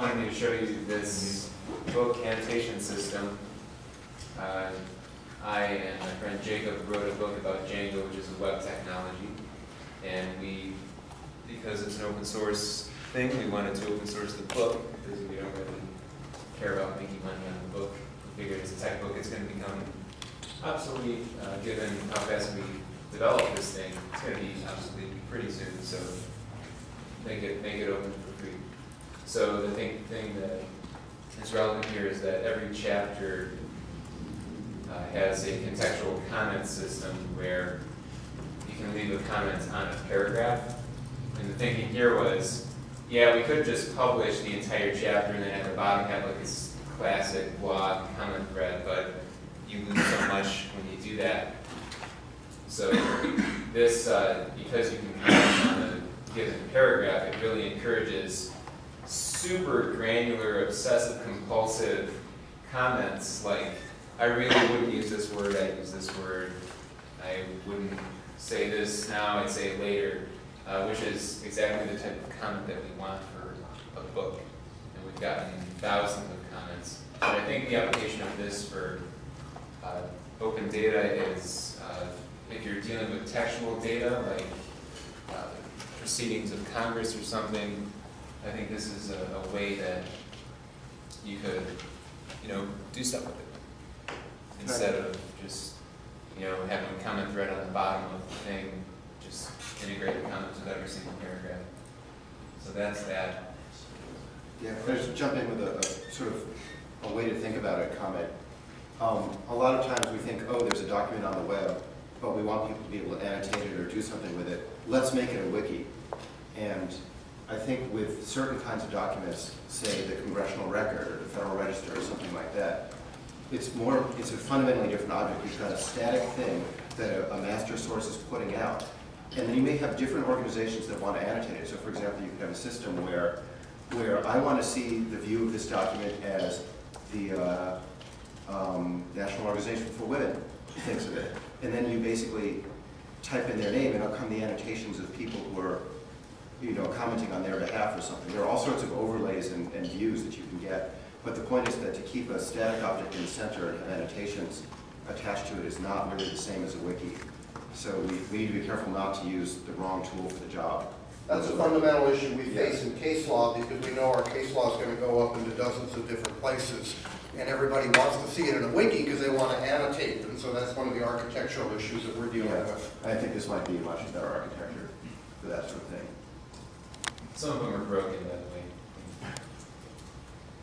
I wanted to show you this book annotation system. Uh, I and my friend Jacob wrote a book about Django, which is a web technology. And we, because it's an open source thing, we wanted to open source the book because we don't really care about making money on the book. We figured as a tech book, it's going to become obsolete, uh, given how fast we develop this thing. It's going to be obsolete pretty soon, so make it, make it open for free. So the thing, thing that is relevant here is that every chapter uh, has a contextual comment system where you can leave a comment on a paragraph. And the thinking here was, yeah, we could just publish the entire chapter and then at the bottom have like this classic blog comment thread, but you lose so much when you do that. So this, uh, because you can comment on a given paragraph, it really encourages super granular, obsessive compulsive comments like, I really wouldn't use this word, I'd use this word. I wouldn't say this now, I'd say it later, uh, which is exactly the type of comment that we want for a book. And we've gotten thousands of comments. And I think the application of this for uh, open data is uh, if you're dealing with textual data, like uh, proceedings of Congress or something, I think this is a, a way that you could, you know, do stuff with it. Instead of just, you know, having a comment thread on the bottom of the thing, just integrate the comments with every single paragraph. So that's that. Yeah, if I just jump in with a, a sort of a way to think about it, comment. Um, a lot of times we think, oh, there's a document on the web, but we want people to be able to annotate it or do something with it. Let's make it a wiki. And I think with certain kinds of documents, say the congressional record or the Federal Register or something like that, it's more, it's a fundamentally different object. You've got a static thing that a, a master source is putting out. And then you may have different organizations that want to annotate it. So for example, you could have a system where, where I want to see the view of this document as the uh, um, National Organization for Women thinks of it. And then you basically type in their name and out come the annotations of people who are you know, commenting on their behalf or something. There are all sorts of overlays and, and views that you can get. But the point is that to keep a static object in the center and have annotations attached to it is not really the same as a wiki. So we, we need to be careful not to use the wrong tool for the job. That's a fundamental issue we face in case law because we know our case law is going to go up into dozens of different places. And everybody wants to see it in a wiki because they want to annotate. And so that's one of the architectural issues that we're dealing Yeah, with. I think this might be a much better architecture for that sort of thing. Some of them are broken, by the way.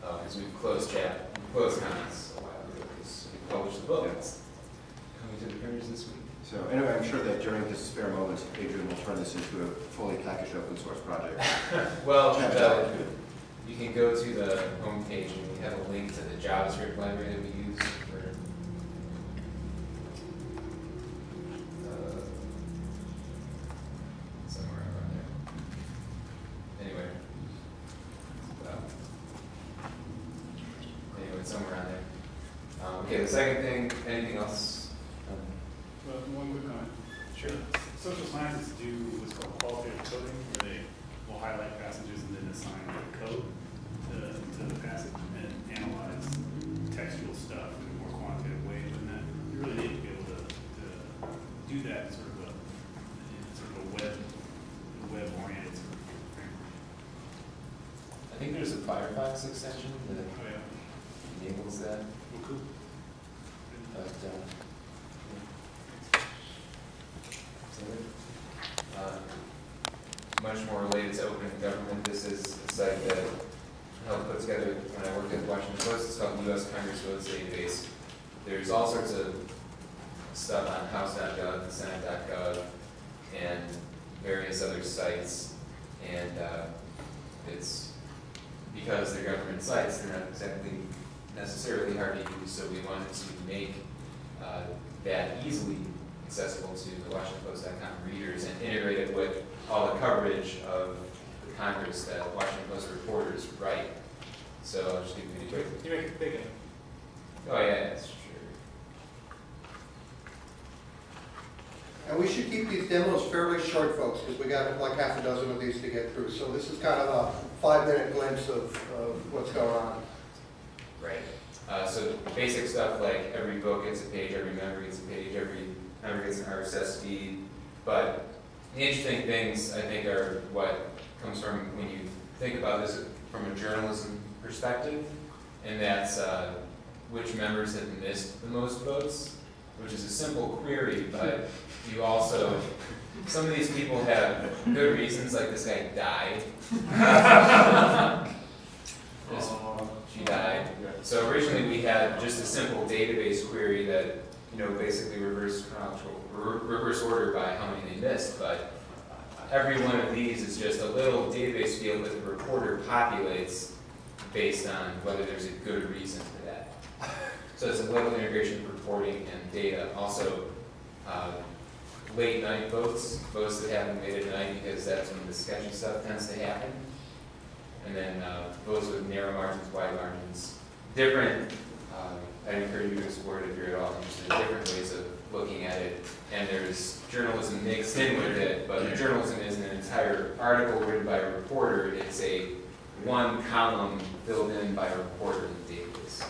Uh, because we've closed chat, we closed comments a while ago, because we published the book. Coming to the printers this week. So anyway, I'm sure that during his spare moments, Adrian will turn this into a fully packaged open source project. Well, out. Uh, you can go to the homepage and we have a link to the JavaScript library that we use okay, the second thing, anything else? Um, Well, one quick comment. Sure. Social scientists do what's called qualitative coding, where they will highlight passages and then assign the code to, to the passage and analyze textual stuff in a more quantitative way than that. You really need to be able to, to do that in sort of a, in sort of a web, web-oriented sort of framework. I think there's a Firefox extension that Oh, yeah. enables that, Well, cool. But, uh, that? Uh, Much more related to open government, this is a site that helped put together when I worked at the Washington Post, it's called the US Congress Votes Database. There's all sorts of stuff on house.gov and senate.gov and various other sites. And uh, it's, because they're government sites, they're not exactly necessarily hard to use, so we wanted to make uh, that easily accessible to the WashingtonPost.com readers and integrate it with all the coverage of the Congress that Washington Post reporters write. So I'll just give you a quick. You make it bigger. Oh, yeah, that's true. And we should keep these demos fairly short, folks, because we got like half a dozen of these to get through. So this is kind of a five-minute glimpse of, of what's going on. Right. Uh, so basic stuff like every book gets a page, every member gets a page, every member gets an RSS feed. But the interesting things, I think, are what comes from when you think about this from a journalism perspective. And that's, uh, which members have missed the most votes, which is a simple query, but you also, some of these people have good reasons, like this guy died. She died. So originally, we had just a simple database query that, you know, basically reverse chronological, reverse order by how many they missed, but every one of these is just a little database field that the reporter populates based on whether there's a good reason for that. So it's a level integration of reporting and data. Also, uh, late night votes, votes that happen late at night because that's when the sketchy stuff tends to happen. And then uh, those with narrow margins, wide margins, different, um, I encourage you to explore it if you're at all interested, different ways of looking at it. And there's journalism mixed in with it, but journalism isn't an entire article written by a reporter, it's a one column filled in by a reporter in the database.